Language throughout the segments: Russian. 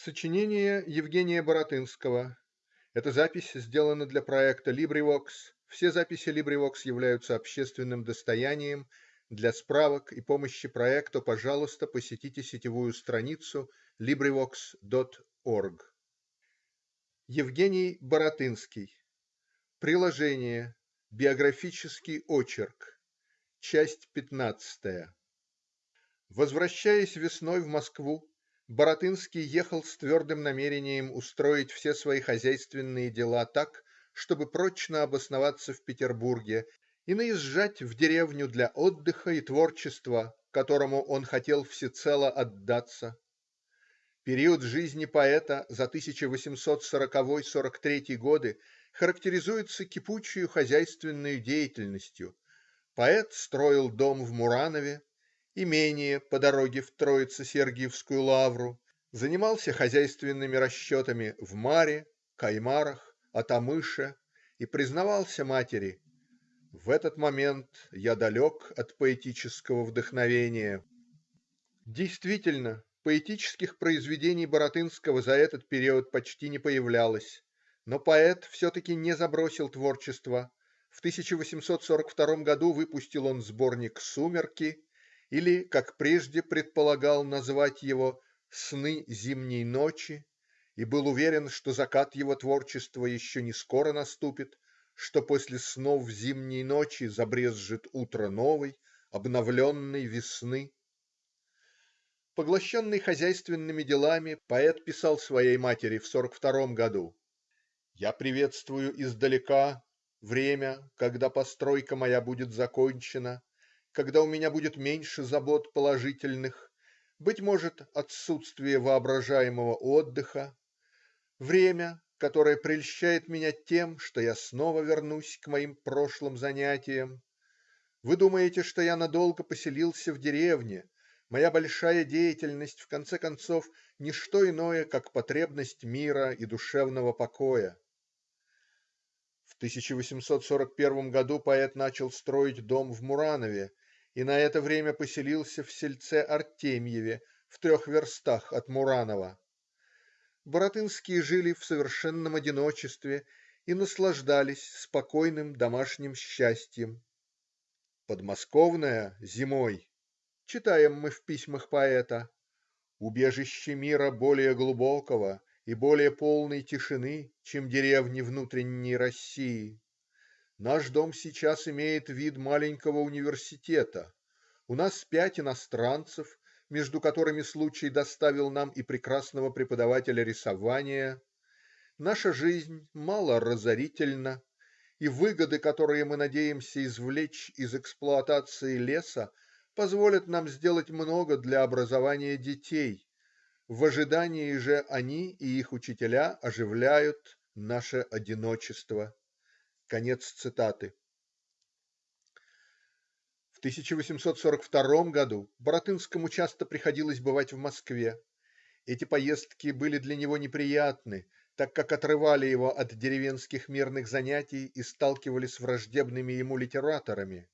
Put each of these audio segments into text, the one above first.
Сочинение Евгения Баратынского. Эта запись сделана для проекта LibriVox. Все записи LibriVox являются общественным достоянием. Для справок и помощи проекту, пожалуйста, посетите сетевую страницу LibriVox.org. Евгений Баратынский. Приложение. Биографический очерк. Часть пятнадцатая. Возвращаясь весной в Москву, Баратынский ехал с твердым намерением устроить все свои хозяйственные дела так, чтобы прочно обосноваться в Петербурге и наезжать в деревню для отдыха и творчества, которому он хотел всецело отдаться. Период жизни поэта за 1840-43 годы характеризуется кипучей хозяйственной деятельностью. Поэт строил дом в Муранове, имение по дороге в Троице-Сергиевскую лавру, занимался хозяйственными расчетами в Маре, Каймарах, Атамыше и признавался матери: "В этот момент я далек от поэтического вдохновения". Действительно, поэтических произведений Баратынского за этот период почти не появлялось, но поэт все-таки не забросил творчество. В 1842 году выпустил он сборник "Сумерки" или, как прежде предполагал назвать его "Сны зимней ночи" и был уверен, что закат его творчества еще не скоро наступит, что после снов зимней ночи забрезжит утро новой, обновленной весны. Поглощенный хозяйственными делами, поэт писал своей матери в сорок втором году: "Я приветствую издалека время, когда постройка моя будет закончена когда у меня будет меньше забот положительных, быть может, отсутствие воображаемого отдыха, время, которое прельщает меня тем, что я снова вернусь к моим прошлым занятиям. Вы думаете, что я надолго поселился в деревне? Моя большая деятельность, в конце концов, не что иное, как потребность мира и душевного покоя". В 1841 году поэт начал строить дом в Муранове и на это время поселился в сельце Артемьеве, в трех верстах от Муранова. Баратынские жили в совершенном одиночестве и наслаждались спокойным домашним счастьем. "Подмосковная зимой", читаем мы в письмах поэта, "убежище мира более глубокого и более полной тишины, чем деревни внутренней России. Наш дом сейчас имеет вид маленького университета. У нас пять иностранцев, между которыми случай доставил нам и прекрасного преподавателя рисования. Наша жизнь мало разорительна, и выгоды, которые мы надеемся извлечь из эксплуатации леса, позволят нам сделать много для образования детей. В ожидании же они и их учителя оживляют наше одиночество. Конец цитаты. В 1842 году Баратынскому часто приходилось бывать в Москве. Эти поездки были для него неприятны, так как отрывали его от деревенских мирных занятий и сталкивали с враждебными ему литераторами.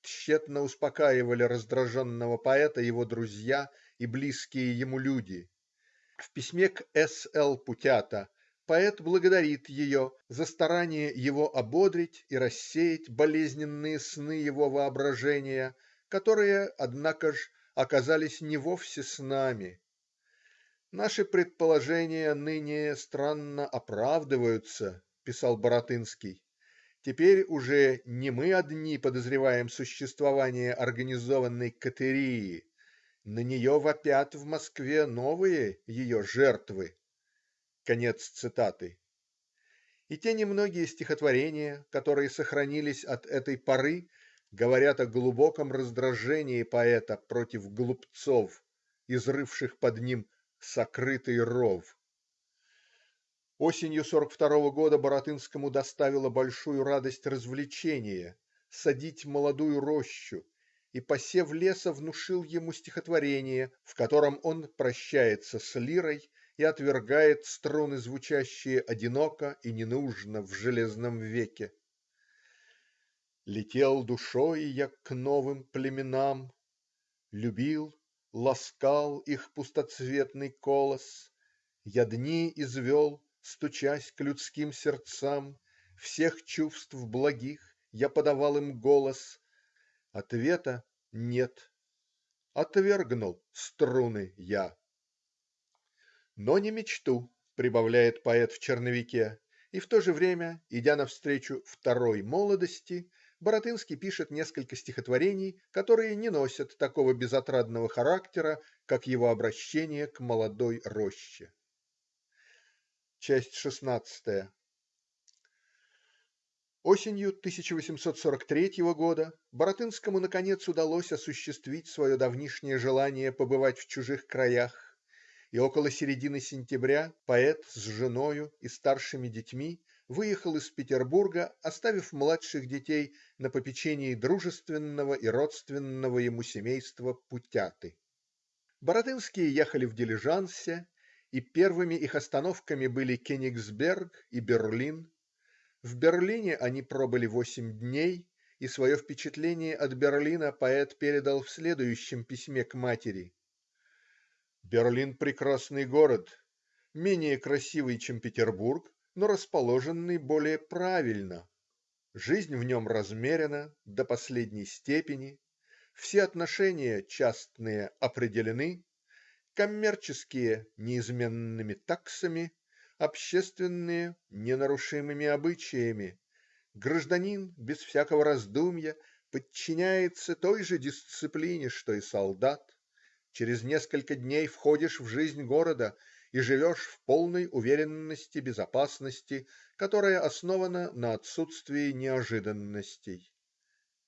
Тщетно успокаивали раздраженного поэта его друзья и близкие ему люди. В письме к С. Л. Путята Поэт благодарит ее за старание его ободрить и рассеять болезненные сны его воображения, которые, однако ж, оказались не вовсе снами. "Наши предположения ныне странно оправдываются",- писал Баратынский. "Теперь уже не мы одни подозреваем существование организованной катерии. На нее вопят в Москве новые ее жертвы". Конец цитаты. И те немногие стихотворения, которые сохранились от этой поры, говорят о глубоком раздражении поэта против глупцов, изрывших под ним "сокрытый ров". Осенью сорок второго года Баратынскому доставило большую радость развлечение садить молодую рощу, и посев леса внушил ему стихотворение, в котором он прощается с лирой и отвергает струны, звучащие одиноко и ненужно в железном веке. Летел душой я к новым племенам, Любил, ласкал их пустоцветный колос, Я дни извел, стучась к людским сердцам, Всех чувств благих я подавал им голос. Ответа нет. Отвергнул струны я. "Но не мечту",- прибавляет поэт в "Черновике", и в то же время, идя навстречу второй молодости, Баратынский пишет несколько стихотворений, которые не носят такого безотрадного характера, как его обращение к молодой роще. Часть шестнадцатая. Осенью 1843 года Баратынскому наконец удалось осуществить свое давнишнее желание побывать в чужих краях, и около середины сентября поэт с женою и старшими детьми выехал из Петербурга, оставив младших детей на попечении дружественного и родственного ему семейства Путяты. Баратынские ехали в дилижансе, и первыми их остановками были Кенигсберг и Берлин. В Берлине они пробыли восемь дней, и свое впечатление от Берлина поэт передал в следующем письме к матери: "Берлин прекрасный город, менее красивый, чем Петербург, но расположенный более правильно. Жизнь в нем размерена до последней степени, все отношения частные определены, коммерческие неизменными таксами, общественные ненарушимыми обычаями. Гражданин без всякого раздумья подчиняется той же дисциплине, что и солдат. Через несколько дней входишь в жизнь города и живешь в полной уверенности безопасности, которая основана на отсутствии неожиданностей".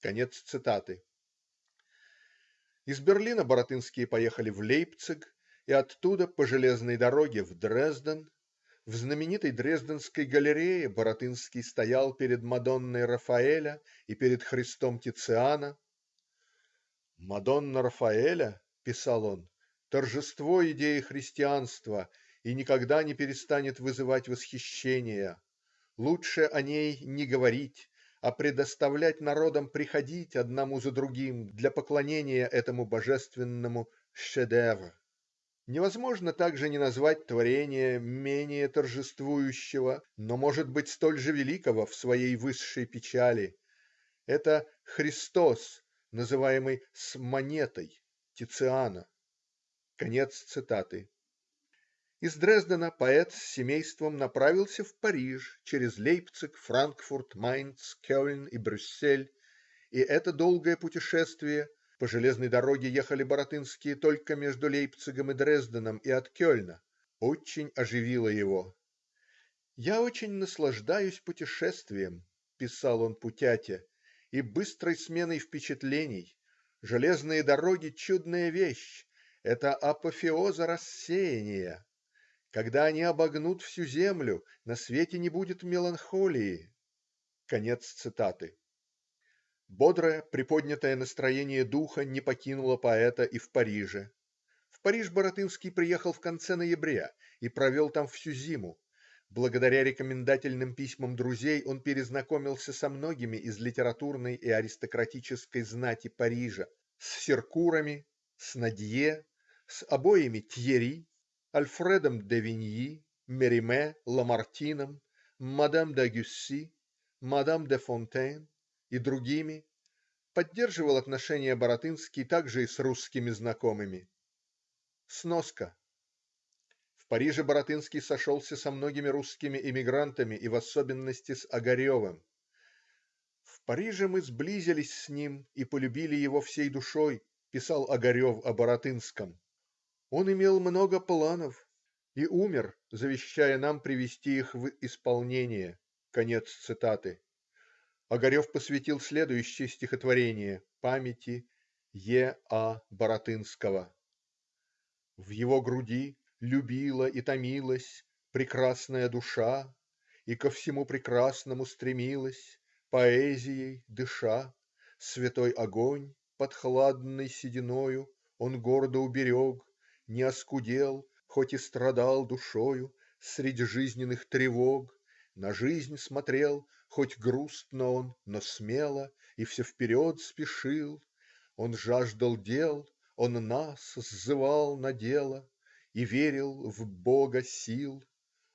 Конец цитаты. Из Берлина Баратынские поехали в Лейпциг и оттуда по железной дороге в Дрезден. В знаменитой Дрезденской галерее Баратынский стоял перед Мадонной Рафаэля и перед Христом Тициана. "Мадонна Рафаэля,- писал он,- торжество идеи христианства и никогда не перестанет вызывать восхищения. Лучше о ней не говорить, а предоставлять народам приходить одному за другим для поклонения этому божественному шедевру. Невозможно также не назвать творения менее торжествующего, но может быть столь же великого в своей высшей печали. Это Христос, называемый с монетой Тициана". Конец цитаты. Из Дрездена поэт с семейством направился в Париж через Лейпциг, Франкфурт, Майнц, Кельн и Брюссель, и это долгое путешествие (по железной дороге ехали Баратынские только между Лейпцигом и Дрезденом и от Кельна) очень оживило его. "Я очень наслаждаюсь путешествием",- писал он Путяте, "и быстрой сменой впечатлений. Железные дороги - чудная вещь. Это апофеоза рассеяния. Когда они обогнут всю землю, на свете не будет меланхолии". Конец цитаты. Бодрое, приподнятое настроение духа не покинуло поэта и в Париже. В Париж Баратынский приехал в конце ноября и провел там всю зиму. Благодаря рекомендательным письмам друзей он перезнакомился со многими из литературной и аристократической знати Парижа: с Серкурами, с Нодье, с обоими Тьерри, Альфредом де Виньи, Мериме, Ламартином, мадам д'Агюсси, мадам де Фонтейн и другими. Поддерживал отношения Баратынский также и с русскими знакомыми. Сноска. В Париже Баратынский сошелся со многими русскими эмигрантами и в особенности с Огаревым. "В Париже мы сблизились с ним и полюбили его всей душой",- писал Огарев о Баратынском. "Он имел много планов и умер, завещая нам привести их в исполнение". Конец цитаты. Огарев посвятил следующее стихотворение памяти Е. А. Баратынского. В его груди любила и томилась Прекрасная душа и ко всему прекрасному стремилась Поэзией дыша святой огонь под хладной сединою Он гордо уберег не оскудел хоть и страдал душою Средь жизненных тревог на жизнь смотрел Хоть грустно он, но смело и все вперед спешил. Он жаждал дел, он нас сзывал на дело. и верил в Бога сил.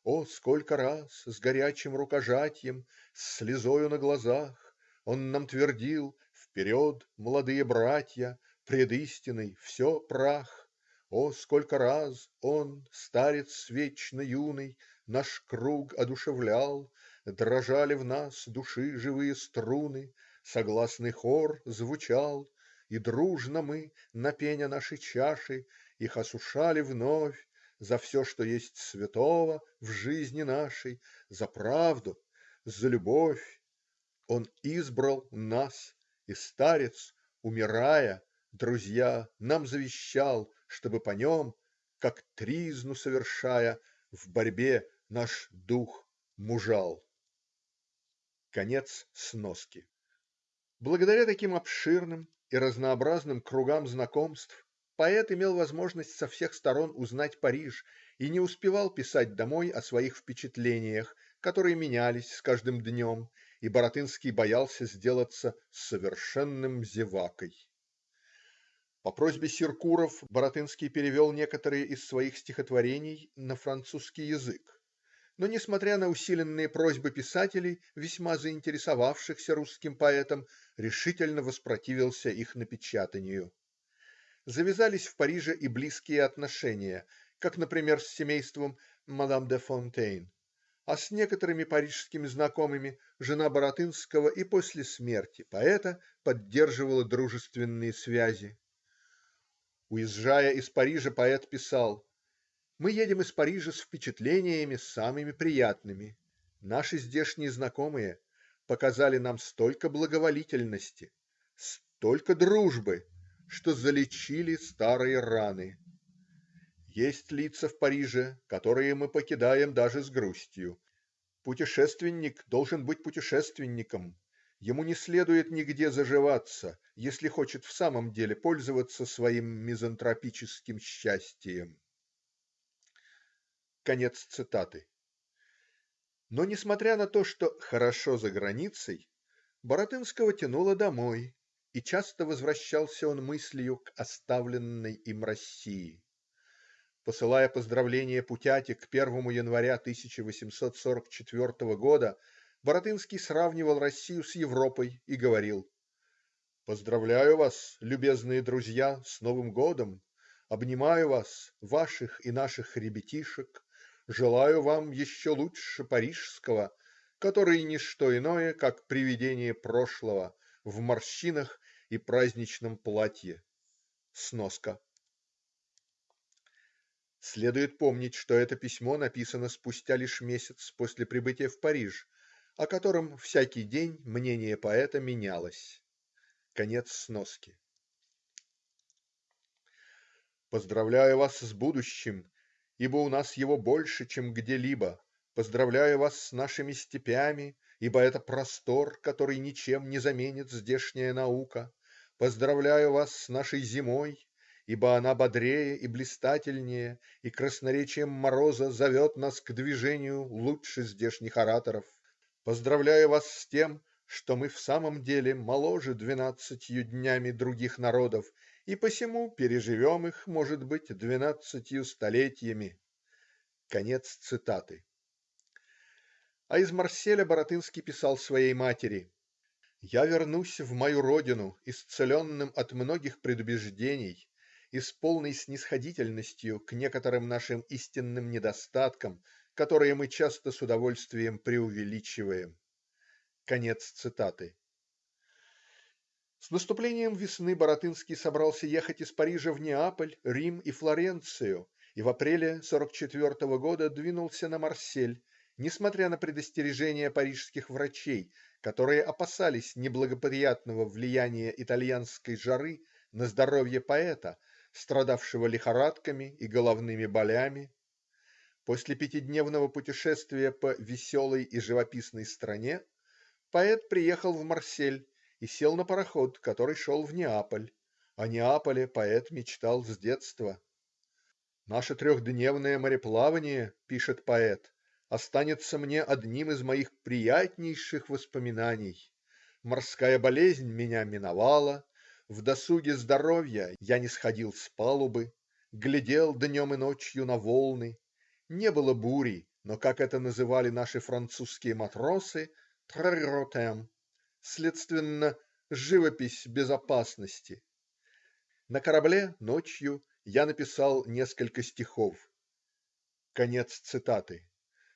О, сколько раз с горячим рукожатьем С слезою на глазах он нам твердил Вперед, молодые братья! Пред истиной все прах. О, сколько раз он, старец вечно юный, Наш круг одушевлял Дрожали в нас души живые струны Согласный хор звучал И дружно мы на пеня нашей чаши Их осушали вновь За все, что есть святого в жизни нашей, За правду, за любовь. Он избрал нас, и старец, умирая, Друзья, нам завещал, чтобы по нем, Как тризну совершая, в борьбе наш дух мужал. Конец сноски Благодаря таким обширным и разнообразным кругам знакомств поэт имел возможность со всех сторон узнать Париж и не успевал писать домой о своих впечатлениях, которые менялись с каждым днем, и Баратынский боялся сделаться "совершенным зевакой". По просьбе Сиркуров Баратынский перевел некоторые из своих стихотворений на французский язык но, несмотря на усиленные просьбы писателей, весьма заинтересовавшихся русским поэтом, решительно воспротивился их напечатанию. Завязались в Париже и близкие отношения, как, например, с семейством м. де Фонтейн, а с некоторыми парижскими знакомыми жена Баратынского и после смерти поэта поддерживала дружественные связи. Уезжая из Парижа, поэт писал: мы едем из Парижа с впечатлениями самыми приятными. Наши здешние знакомые показали нам столько благоволительности, столько дружбы, что залечили старые раны. Есть лица в Париже, которые мы покидаем даже с грустью. Путешественник должен быть путешественником. Ему не следует нигде заживаться, если хочет в самом деле пользоваться своим мизантропическим счастьем. Конец цитаты. Но, несмотря на то, что "хорошо за границей", Баратынского тянуло домой, и часто возвращался он мыслью к оставленной им России. Посылая поздравления Путяте к 1 января 1844 года, Баратынский сравнивал Россию с Европой и говорил: "Поздравляю вас, любезные друзья, с Новым годом! Обнимаю вас, ваших и наших ребятишек желаю вам еще лучше парижского, который не что иное, как привидение прошлого в морщинах и праздничном платье. Сноска. Следует помнить, что это письмо написано спустя лишь месяц после прибытия в Париж, о котором всякий день мнение поэта менялось. Конец сноски. Поздравляю вас с будущим ибо у нас его больше, чем где-либо. Поздравляю вас с нашими степями, ибо это простор, который ничем не заменит здешняя наука. Поздравляю вас с нашей зимой, ибо она бодрее и блистательнее, и красноречием мороза зовет нас к движению лучше здешних ораторов. Поздравляю вас с тем, что мы в самом деле моложе двенадцатью днями других народов и посему переживем их, может быть, двенадцатью столетиями". Конец цитаты. А из Марселя Баратынский писал своей матери: "Я вернусь в мою родину исцеленным от многих предубеждений и с полной снисходительностью к некоторым нашим истинным недостаткам, которые мы часто с удовольствием преувеличиваем". Конец цитаты. С наступлением весны Баратынский собрался ехать из Парижа в Неаполь, Рим и Флоренцию и в апреле 44 года двинулся на Марсель, несмотря на предостережения парижских врачей, которые опасались неблагоприятного влияния итальянской жары на здоровье поэта, страдавшего лихорадками и головными болями. После пятидневного путешествия по "веселой и живописной стране" поэт приехал в Марсель и сел на пароход, который шел в Неаполь. О Неаполе поэт мечтал с детства. "Наше трехдневное мореплавание, пишет поэт, останется мне одним из моих приятнейших воспоминаний. Морская болезнь меня миновала. В досуге здоровья я не сходил с палубы. глядел днем и ночью на волны. Не было бури, но, как это называли наши французские матросы,- "трротем", следственно живопись безопасности. На корабле, ночью, я написал несколько стихов. Конец цитаты.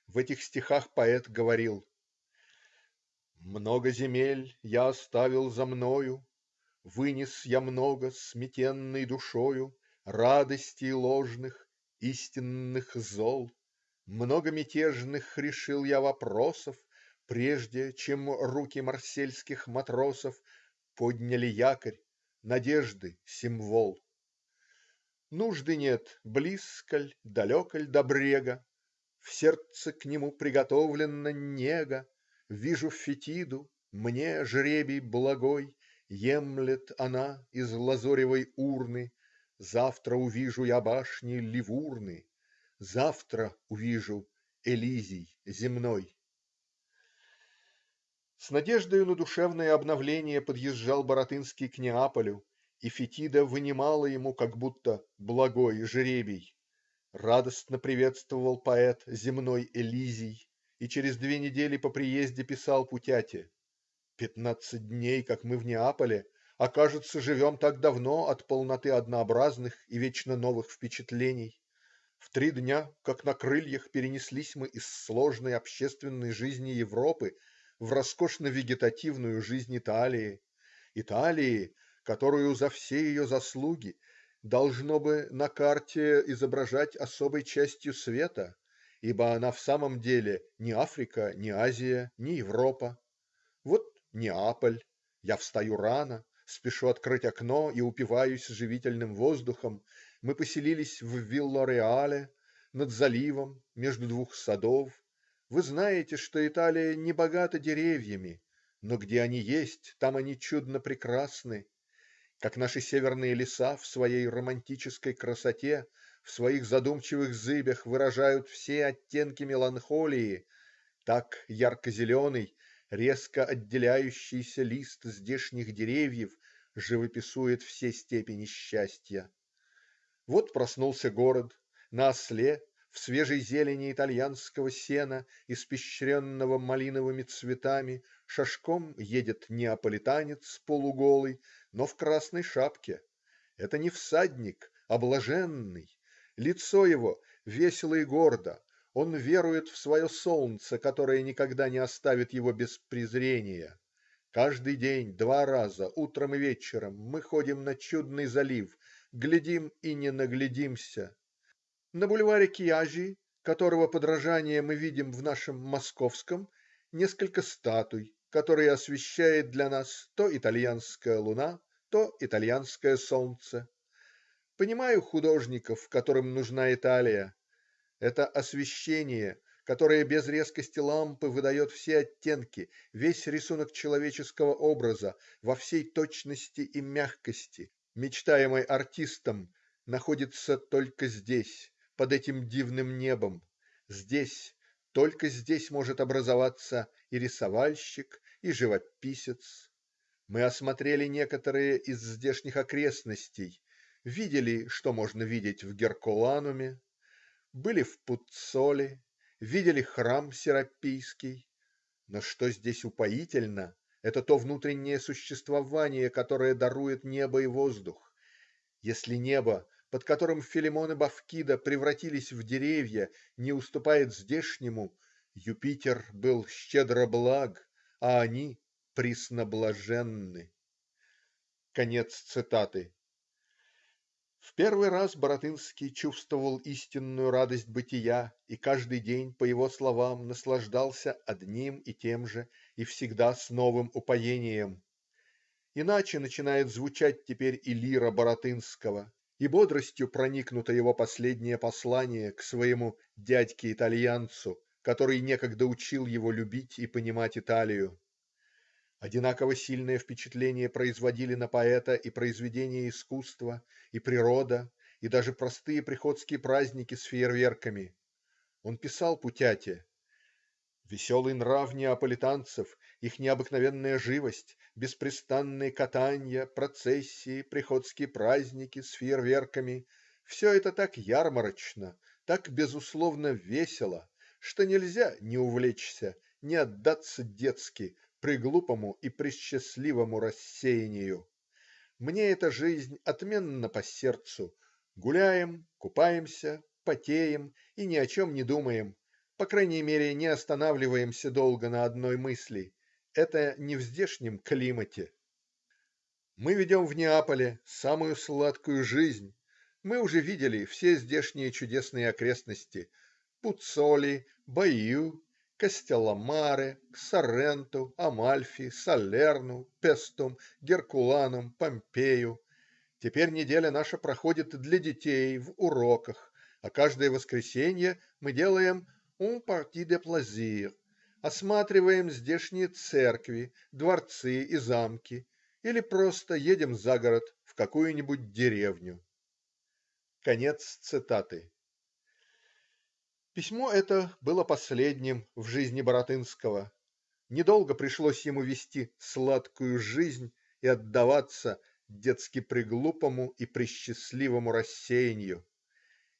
В этих стихах поэт говорил: Много земель я оставил за мною Вынес я много сметенной душою Радостей ложных, истинных зол Много мятежных решил я вопросов Прежде чем руки марсельских матросов Подняли якорь, надежды символ. Нужды нет, близко ль, далеко ль до брега, В сердце к нему приготовлена нега. Вижу Фетиду, мне жребий благой Емлет она из лазоревой урны. Завтра увижу я башни Ливурны. Завтра увижу Элизий земной. С надеждою на душевное обновление подъезжал Баратынский к Неаполю, и Фетида вынимала ему как будто благой жребий. Радостно приветствовал поэт земной Элизий и через две недели по приезде писал Путяте: "Пятнадцать дней, как мы в Неаполе, а кажется, живем так давно от полноты однообразных и вечно новых впечатлений. В три дня, как на крыльях, перенеслись мы из сложной общественной жизни Европы в роскошно-вегетативную жизнь Италии. Италии, которую за все ее заслуги должно бы на карте изображать особой частью света, ибо она в самом деле ни Африка, ни Азия, ни Европа. Вот Неаполь. Я встаю рано, спешу открыть окно и упиваюсь живительным воздухом. Мы поселились в Виллареале, над заливом, между двух садов. Вы знаете, что Италия не богата деревьями, но где они есть, там они чудно прекрасны. Как наши северные леса в своей романтической красоте, в своих задумчивых зыбях выражают все оттенки меланхолии, так ярко-зеленый, резко отделяющийся лист здешних деревьев живописует все степени счастья. Вот проснулся город. На осле в свежей зелени итальянского сена, испещренного малиновыми цветами, шашком едет неаполитанец полуголый, но в красной шапке. Это не всадник, а блаженный. Лицо его весело и гордо. Он верует в свое солнце, которое никогда не оставит его без презрения. Каждый день, два раза, утром и вечером, мы ходим на чудный залив, глядим и не наглядимся. На бульваре Кьяжи, которого подражание мы видим в нашем Московском, несколько статуй, которые освещает для нас то итальянская луна, то итальянское солнце. Понимаю художников, которым нужна Италия. Это освещение, которое без резкости лампы выдает все оттенки, весь рисунок человеческого образа во всей точности и мягкости, мечтаемой артистом, находится только здесь, под этим дивным небом. Здесь, только здесь может образоваться и рисовальщик, и живописец. Мы осмотрели некоторые из здешних окрестностей, видели, что можно видеть в Геркулануме, были в Пуццоле, видели храм Серапийский. Но что здесь упоительно - это то внутреннее существование, которое дарует небо и воздух. Если небо под которым Филимон и Бавкида превратились в деревья, не уступает здешнему, Юпитер был щедро благ, а они пресноблаженны. Конец цитаты. В первый раз Баратынский чувствовал истинную радость бытия и каждый день, по его словам, наслаждался одним и тем же и всегда с новым упоением. Иначе начинает звучать теперь и лира Баратынского и бодростью проникнуто его последнее послание к своему дядьке-итальянцу, который некогда учил его любить и понимать Италию. Одинаково сильное впечатление производили на поэта и произведения искусства, и природа, и даже простые приходские праздники с фейерверками. Он писал Путяте: "Веселый нрав неаполитанцев, их необыкновенная живость, беспрестанные катанья, процессии, приходские праздники с фейерверками Все это так ярмарочно, так безусловно весело, что нельзя не увлечься, не отдаться детски преглупому и пресчастливому рассеянию. Мне эта жизнь отменно по сердцу. Гуляем, купаемся, потеем и ни о чем не думаем. По крайней мере, не останавливаемся долго на одной мысли. Это не в здешнем климате. Мы ведем в Неаполе самую сладкую жизнь. Мы уже видели все здешние чудесные окрестности: Пуццоли, Баию, Кастелломаре, Сорренту, Амальфи, Салерну, Пестум, Геркуланум, Помпею. Теперь неделя наша проходит для детей, в уроках, а каждое воскресенье мы делаем "un partie de plaisir", осматриваем здешние церкви, дворцы и замки или просто едем за город в какую-нибудь деревню. " Конец цитаты. Письмо это было последним в жизни Баратынского. Недолго пришлось ему вести "сладкую жизнь" и отдаваться "детски-преглупому и пресчастливому рассеянию".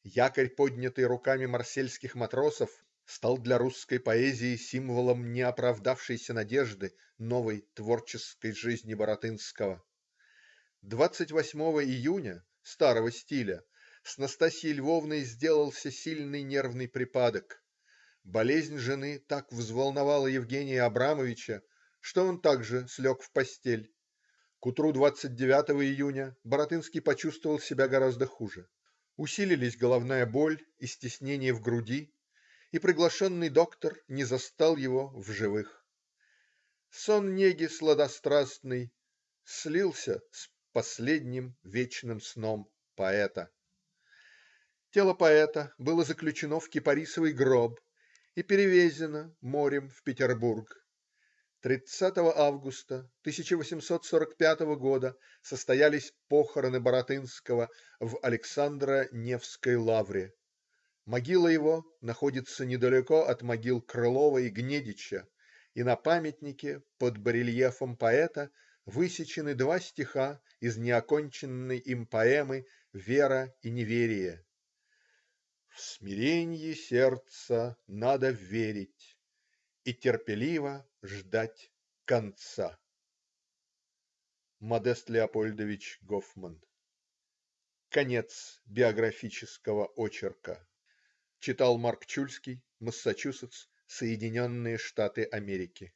Якорь, поднятый руками марсельских матросов, стал для русской поэзии символом неоправдавшейся надежды новой творческой жизни Баратынского. 28 июня (старого стиля) с Настасьей Львовной сделался сильный нервный припадок. Болезнь жены так взволновала Евгения Абрамовича, что он также слег в постель. К утру 29 июня Баратынский почувствовал себя гораздо хуже. Усилились головная боль и стеснение в груди, и приглашенный доктор не застал его в живых. Сон неги сладострастный слился с последним вечным сном поэта. Тело поэта было заключено в кипарисовый гроб и перевезено морем в Петербург. 30 августа 1845 года состоялись похороны Баратынского в Александро-Невской лавре. Могила его находится недалеко от могил Крылова и Гнедича, и на памятнике под барельефом поэта высечены два стиха из неоконченной им поэмы "Вера и неверие". В смиренье сердца надо верить И терпеливо ждать конца. Модест Леопольдович Гофман Конец биографического очерка. Читал Марк Чульский. Массачусетс, Соединенные Штаты Америки.